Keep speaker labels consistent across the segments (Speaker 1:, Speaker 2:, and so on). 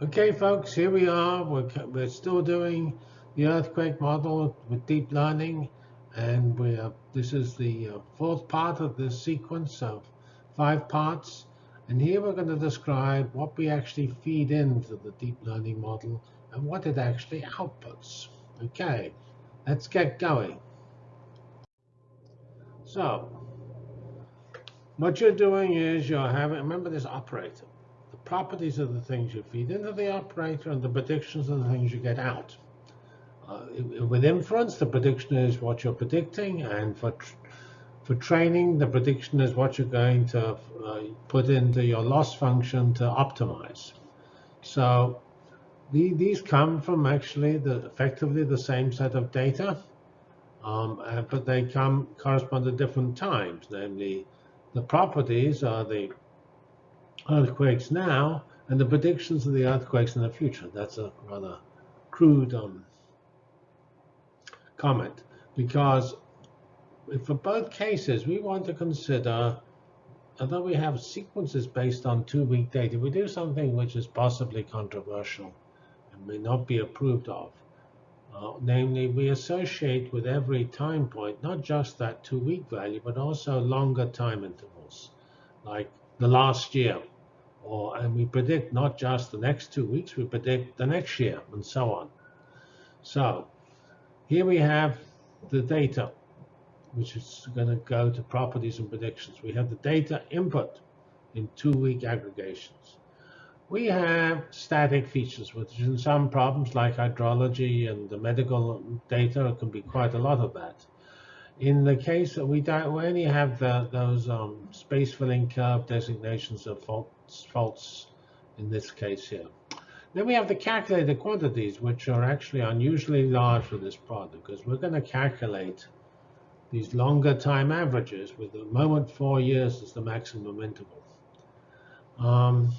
Speaker 1: Okay, folks, here we are. We're, we're still doing the earthquake model with deep learning, and we are, this is the uh, fourth part of this sequence of five parts. And here we're going to describe what we actually feed into the deep learning model and what it actually outputs. Okay, let's get going. So, what you're doing is you're having, remember this operator. Properties of the things you feed into the operator and the predictions of the things you get out. Uh, with inference, the prediction is what you're predicting, and for tr for training, the prediction is what you're going to uh, put into your loss function to optimize. So the, these come from actually the effectively the same set of data, um, uh, but they come correspond to different times. Namely, the properties are the earthquakes now and the predictions of the earthquakes in the future. That's a rather crude um, comment because for both cases, we want to consider, although we have sequences based on two-week data, we do something which is possibly controversial and may not be approved of. Uh, namely, we associate with every time point not just that two-week value, but also longer time intervals, like the last year. Or, and we predict not just the next two weeks, we predict the next year, and so on. So here we have the data, which is going to go to properties and predictions. We have the data input in two-week aggregations. We have static features, which in some problems like hydrology and the medical data can be quite a lot of that. In the case that we don't, we only have the, those um, space filling curve designations of faults, faults in this case here. Then we have the calculated quantities, which are actually unusually large for this problem, because we're going to calculate these longer time averages with the moment four years as the maximum interval. Um,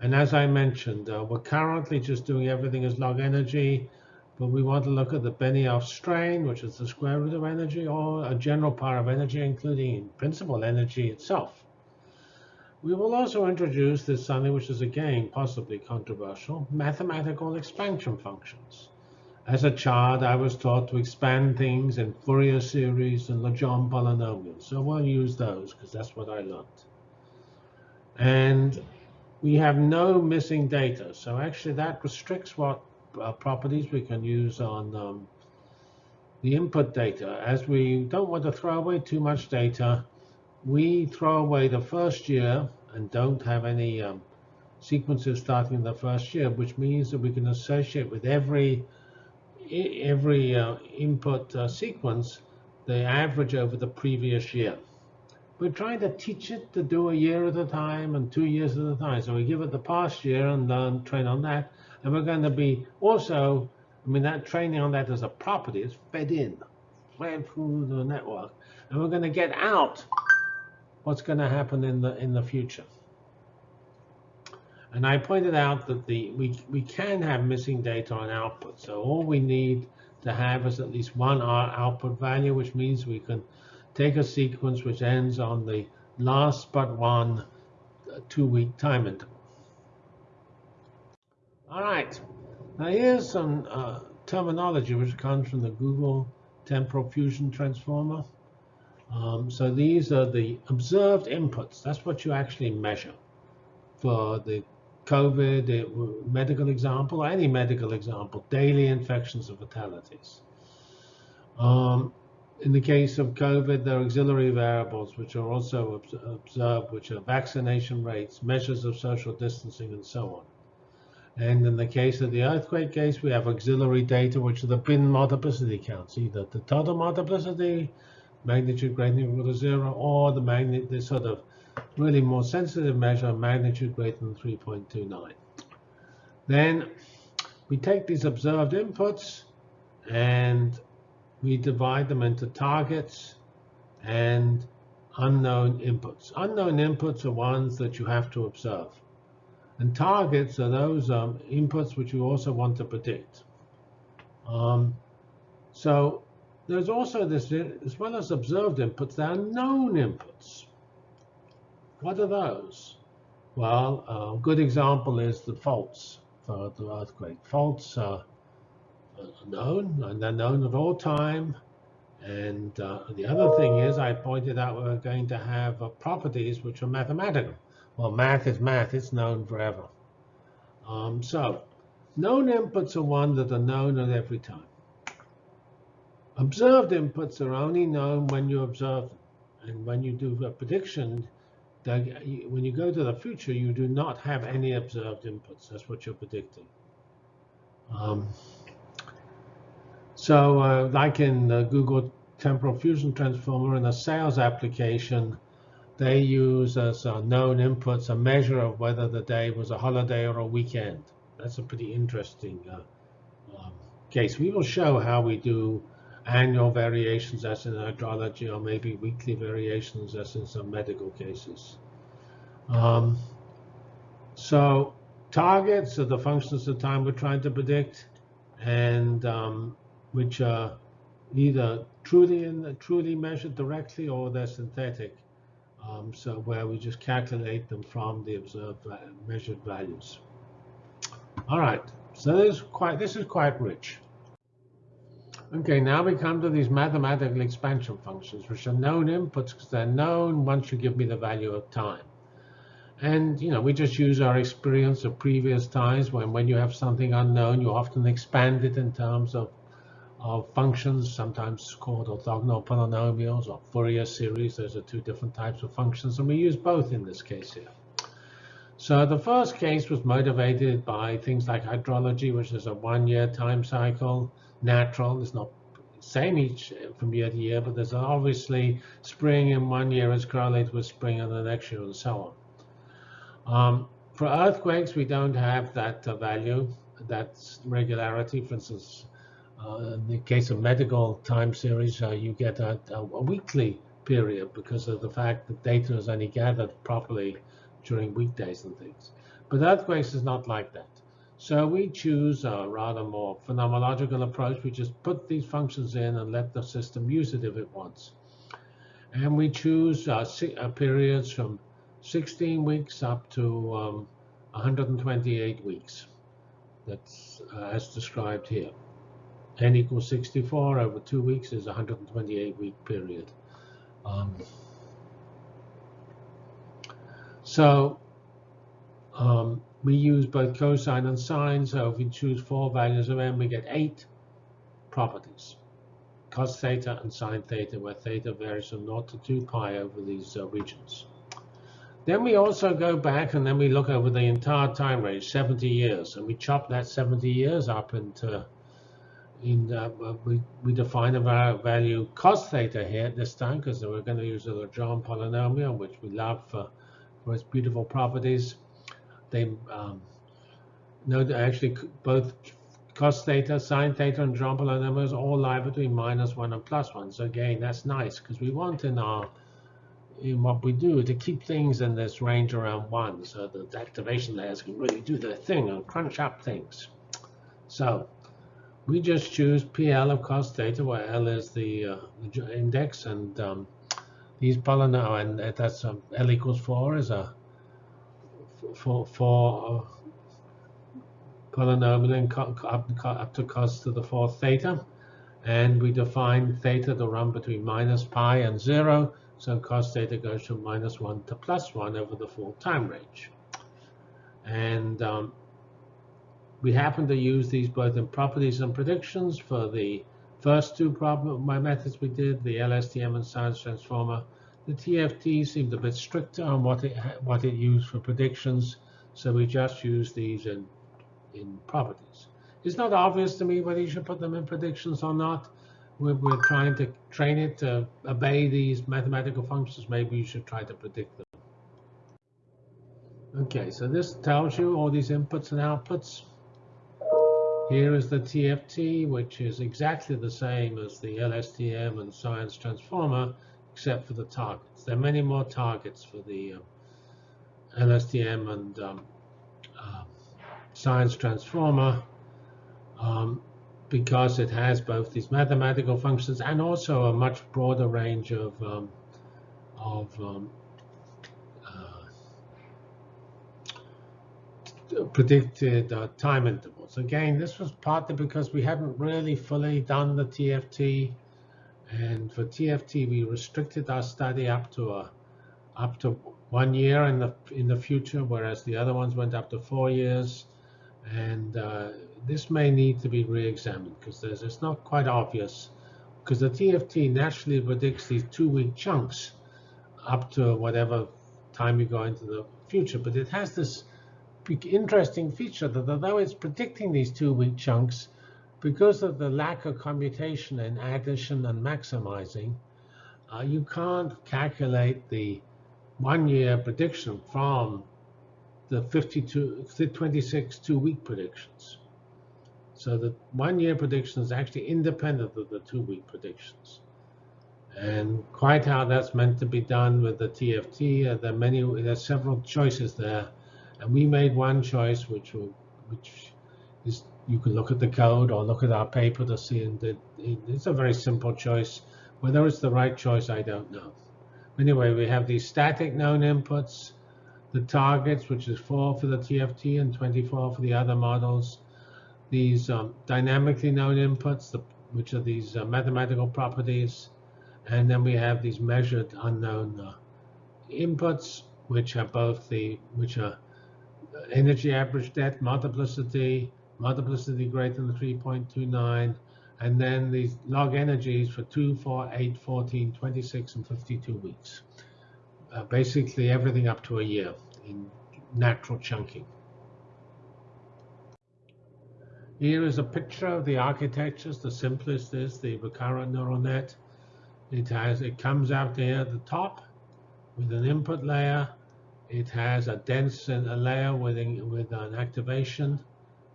Speaker 1: and as I mentioned, uh, we're currently just doing everything as log energy, but we want to look at the Benioff strain, which is the square root of energy, or a general power of energy, including in principle energy itself. We will also introduce this something which is again possibly controversial, mathematical expansion functions. As a child, I was taught to expand things in Fourier series and Legendre polynomials. So we'll use those because that's what I learned. And we have no missing data. So actually that restricts what uh, properties we can use on um, the input data. As we don't want to throw away too much data, we throw away the first year and don't have any um, sequences starting in the first year, which means that we can associate with every every uh, input uh, sequence the average over the previous year. We're trying to teach it to do a year at a time and two years at a time. So we give it the past year and learn, train on that. And we're going to be also, I mean, that training on that as a property is fed in, fed through the network. And we're going to get out what's going to happen in the in the future. And I pointed out that the we we can have missing data on output. So all we need to have is at least one output value, which means we can take a sequence which ends on the last but one two-week time interval. All right, now here's some uh, terminology which comes from the Google Temporal Fusion Transformer. Um, so these are the observed inputs. That's what you actually measure for the COVID medical example, or any medical example, daily infections and fatalities. Um, in the case of COVID, there are auxiliary variables which are also observed, which are vaccination rates, measures of social distancing, and so on. And in the case of the earthquake case, we have auxiliary data, which are the bin multiplicity counts, either the total multiplicity, magnitude greater than equal to zero, or the magnet, the sort of really more sensitive measure, magnitude greater than 3.29. Then we take these observed inputs and we divide them into targets and unknown inputs. Unknown inputs are ones that you have to observe. And targets are those um, inputs which you also want to predict. Um, so there's also this, as well as observed inputs, there are known inputs. What are those? Well, a good example is the faults. for the earthquake faults are known, and they're known at all time. And uh, the other thing is, I pointed out we're going to have uh, properties which are mathematical. Well, math is math. It's known forever. Um, so known inputs are one that are known at every time. Observed inputs are only known when you observe them. And when you do a prediction, when you go to the future, you do not have any observed inputs. That's what you're predicting. Um, so uh, like in the Google Temporal Fusion Transformer in a sales application, they use as uh, known inputs a measure of whether the day was a holiday or a weekend. That's a pretty interesting uh, um, case. We will show how we do annual variations as in hydrology or maybe weekly variations as in some medical cases. Um, so targets are the functions of time we're trying to predict and um, which are either truly in, truly measured directly or they're synthetic. Um, so where we just calculate them from the observed measured values. All right, so this is quite this is quite rich. Okay, now we come to these mathematical expansion functions, which are known inputs because they're known once you give me the value of time. And you know, we just use our experience of previous times when when you have something unknown, you often expand it in terms of of functions, sometimes called orthogonal polynomials or Fourier series. Those are two different types of functions, and we use both in this case here. So the first case was motivated by things like hydrology, which is a one-year time cycle, natural. It's not same each from year to year, but there's obviously spring in one year is correlated with spring in the next year, and so on. Um, for earthquakes, we don't have that uh, value, that regularity. For instance, uh, in the case of medical time series, uh, you get a, a, weekly period because of the fact that data is only gathered properly during weekdays and things. But earthquakes is not like that. So we choose a rather more phenomenological approach. We just put these functions in and let the system use it if it wants. And we choose uh, uh, periods from 16 weeks up to um, 128 weeks. That's uh, as described here n equals 64 over two weeks is 128 week period. Um, so um, we use both cosine and sine. So if we choose four values of n, we get eight properties. Cos theta and sine theta, where theta varies from 0 to 2 pi over these uh, regions. Then we also go back and then we look over the entire time range, 70 years, and we chop that 70 years up into in uh, we, we define a value cos theta here this time because we're going to use a Legendre polynomial, which we love for, for its beautiful properties. They um, know that actually both cos theta, sine theta, and Legendre polynomials all lie between minus 1 and plus 1. So again, that's nice because we want in our in what we do to keep things in this range around 1 so that the activation layers can really do their thing and crunch up things. So we just choose PL of cos theta, where L is the, uh, index, and um, these polynomial, and that's um, L equals 4 is a for uh, polynomial up, up to cos to the fourth theta, and we define theta to run between minus pi and 0, so cos theta goes from minus 1 to plus 1 over the full time range. And um, we happen to use these both in properties and predictions for the first two problem, my methods we did, the LSTM and science transformer. The TFT seemed a bit stricter on what it what it used for predictions, so we just use these in in properties. It's not obvious to me whether you should put them in predictions or not. We're, we're trying to train it to obey these mathematical functions. Maybe you should try to predict them. Okay, so this tells you all these inputs and outputs. Here is the TFT, which is exactly the same as the LSTM and Science Transformer, except for the targets. There are many more targets for the um, LSTM and um, uh, Science Transformer um, because it has both these mathematical functions and also a much broader range of, um, of predicted uh, time intervals. Again, this was partly because we hadn't really fully done the TFT, and for TFT we restricted our study up to a up to one year in the in the future, whereas the other ones went up to four years, and uh, this may need to be re-examined because it's not quite obvious. Because the TFT naturally predicts these two-week chunks up to whatever time you go into the future, but it has this interesting feature that although it's predicting these two-week chunks, because of the lack of commutation in addition and maximizing, uh, you can't calculate the one-year prediction from the 52, 26 two-week predictions. So the one-year prediction is actually independent of the two-week predictions. And quite how that's meant to be done with the TFT, uh, there are many, there's several choices there and we made one choice, which will, which is you can look at the code or look at our paper to see, and it, it's a very simple choice. Whether it's the right choice, I don't know. Anyway, we have these static known inputs, the targets, which is 4 for the TFT and 24 for the other models. These um, dynamically known inputs, the, which are these uh, mathematical properties. And then we have these measured unknown uh, inputs, which are both the, which are energy average debt multiplicity, multiplicity greater than 3.29, and then these log energies for 2, 4, 8, 14, 26, and 52 weeks. Uh, basically everything up to a year in natural chunking. Here is a picture of the architectures. The simplest is the recurrent neural net. It has it comes out there at the top with an input layer it has a dense layer with, with an activation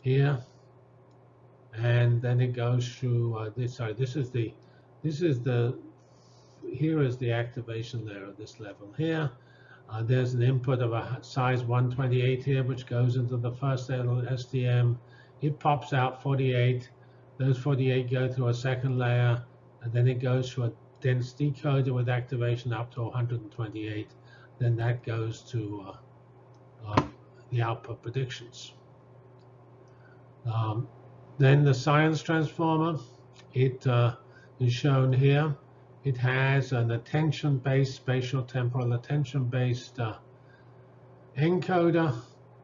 Speaker 1: here. And then it goes through uh, this. Sorry, this is the this is the here is the activation layer at this level here. Uh, there's an input of a size 128 here, which goes into the first LSTM. It pops out 48. Those 48 go through a second layer, and then it goes through a dense decoder with activation up to 128 then that goes to uh, um, the output predictions. Um, then the science transformer, it uh, is shown here. It has an attention-based, spatial temporal attention-based uh, encoder,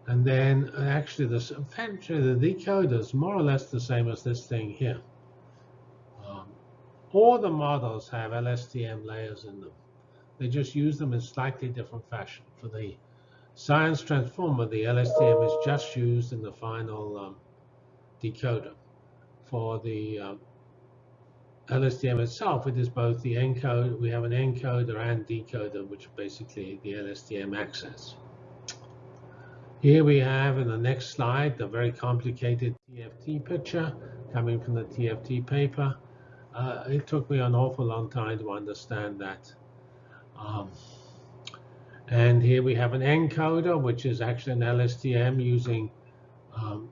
Speaker 1: and then uh, actually the, the decoder is more or less the same as this thing here. Um, all the models have LSTM layers in them. They just use them in slightly different fashion. For the science transformer, the LSTM is just used in the final um, decoder. For the um, LSTM itself, it is both the encode, we have an encoder and decoder, which are basically the LSTM access. Here we have in the next slide the very complicated TFT picture coming from the TFT paper. Uh, it took me an awful long time to understand that um, and here we have an encoder, which is actually an LSTM using um,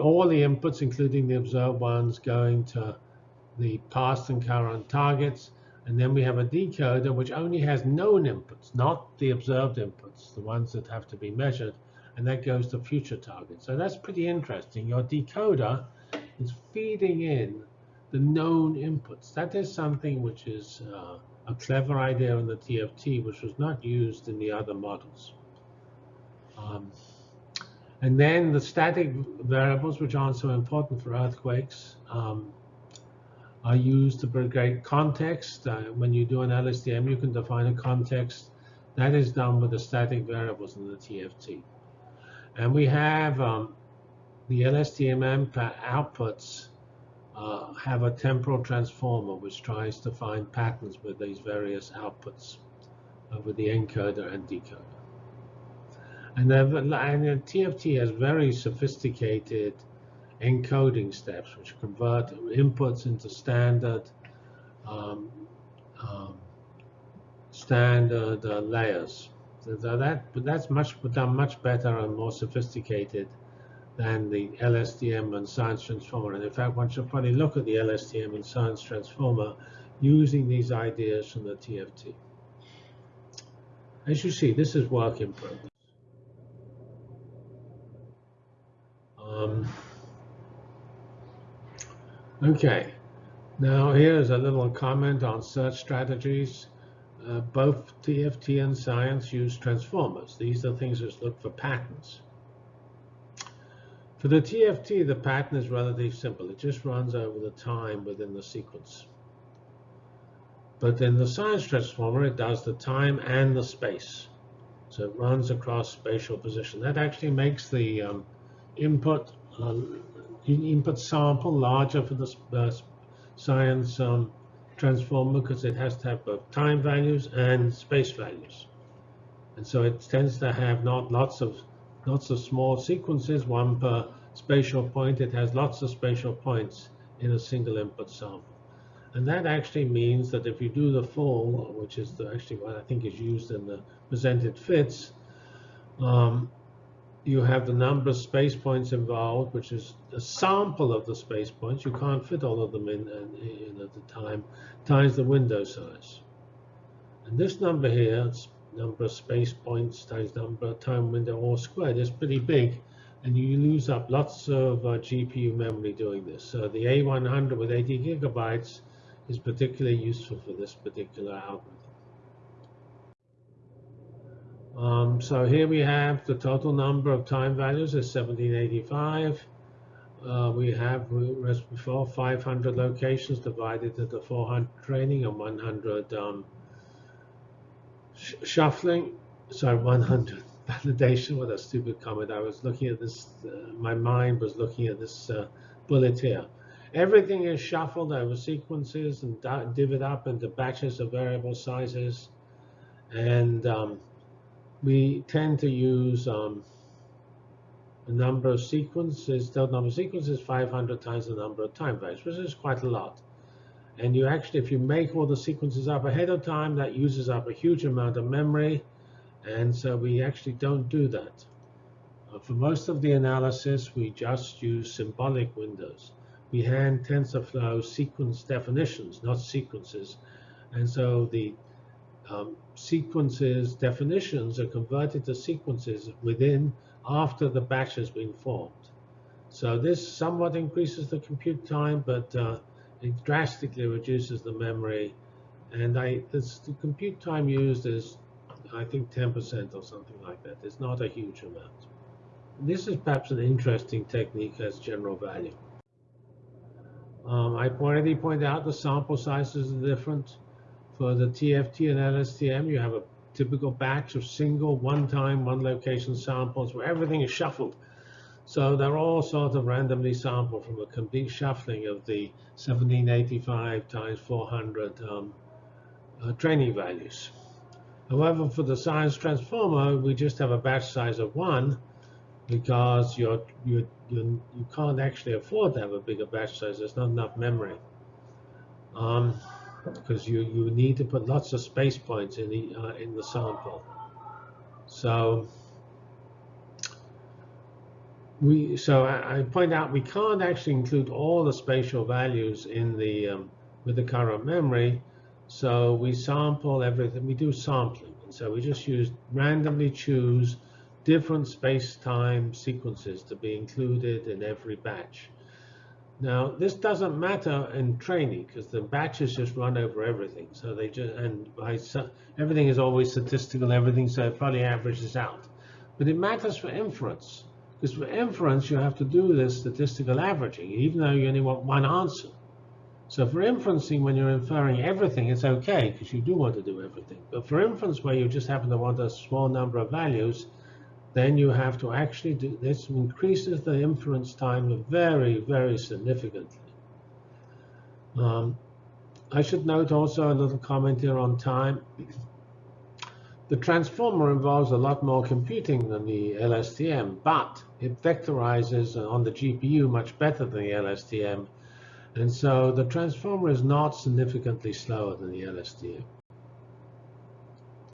Speaker 1: all the inputs, including the observed ones, going to the past and current targets. And then we have a decoder, which only has known inputs, not the observed inputs, the ones that have to be measured. And that goes to future targets. So that's pretty interesting. Your decoder is feeding in the known inputs. That is something which is uh, a clever idea in the TFT, which was not used in the other models. Um, and then the static variables, which aren't so important for earthquakes, um, are used to create context. Uh, when you do an LSTM, you can define a context. That is done with the static variables in the TFT. And we have um, the LSTM outputs uh, have a temporal transformer which tries to find patterns with these various outputs uh, with the encoder and decoder. And, and TFT has very sophisticated encoding steps which convert inputs into standard um, um, standard uh, layers. So that, but that's much done much better and more sophisticated than the LSTM and science transformer. And in fact, one should probably look at the LSTM and science transformer using these ideas from the TFT. As you see, this is work in progress. Um, okay, now here's a little comment on search strategies. Uh, both TFT and science use transformers. These are things that look for patterns. For the TFT, the pattern is relatively simple. It just runs over the time within the sequence. But in the science transformer, it does the time and the space. So it runs across spatial position. That actually makes the um, input uh, input sample larger for the uh, science um, transformer because it has to have both time values and space values. And so it tends to have not lots of lots of small sequences, one per spatial point. It has lots of spatial points in a single input sample. And that actually means that if you do the full, which is the, actually what I think is used in the presented fits, um, you have the number of space points involved, which is a sample of the space points. You can't fit all of them in, in, in at the time, times the window size. And this number here, number of space points times number of time window all squared, is pretty big. And you lose up lots of uh, GPU memory doing this. So the A100 with 80 gigabytes is particularly useful for this particular algorithm. Um, so here we have the total number of time values is 1785. Uh, we have, as before, 500 locations divided into 400 training and 100 um, sh shuffling. Sorry, 100 validation. What a stupid comment. I was looking at this, uh, my mind was looking at this uh, bullet here. Everything is shuffled over sequences and divvied up into batches of variable sizes. And um, we tend to use um, a number of sequences, the number of sequences 500 times the number of time values, which is quite a lot. And you actually, if you make all the sequences up ahead of time, that uses up a huge amount of memory. And so we actually don't do that. Uh, for most of the analysis, we just use symbolic windows. We hand TensorFlow sequence definitions, not sequences. And so the um, sequences definitions are converted to sequences within after the batch has been formed. So this somewhat increases the compute time, but uh, it drastically reduces the memory. And I, this, the compute time used is, I think, 10% or something like that. It's not a huge amount. This is perhaps an interesting technique as general value. Um, I already pointed out the sample sizes are different. For the TFT and LSTM, you have a typical batch of single, one-time, one-location samples where everything is shuffled. So they're all sort of randomly sampled from a complete shuffling of the 1785 times 400 um, uh, training values. However, for the science transformer, we just have a batch size of one because you're, you're, you you can't actually afford to have a bigger batch size. There's not enough memory. Um, because you, you need to put lots of space points in the, uh, in the sample. So we so I, I, point out we can't actually include all the spatial values in the um, with the current memory. So we sample everything. We do sampling, and so we just use randomly choose different space-time sequences to be included in every batch. Now, this doesn't matter in training because the batches just run over everything. So they just, and by, everything is always statistical, everything, so it probably averages out. But it matters for inference because for inference, you have to do this statistical averaging, even though you only want one answer. So for inferencing, when you're inferring everything, it's okay because you do want to do everything. But for inference, where you just happen to want a small number of values, then you have to actually do this increases the inference time very, very significantly. Um, I should note also a little comment here on time. The transformer involves a lot more computing than the LSTM, but it vectorizes on the GPU much better than the LSTM. And so the transformer is not significantly slower than the LSTM.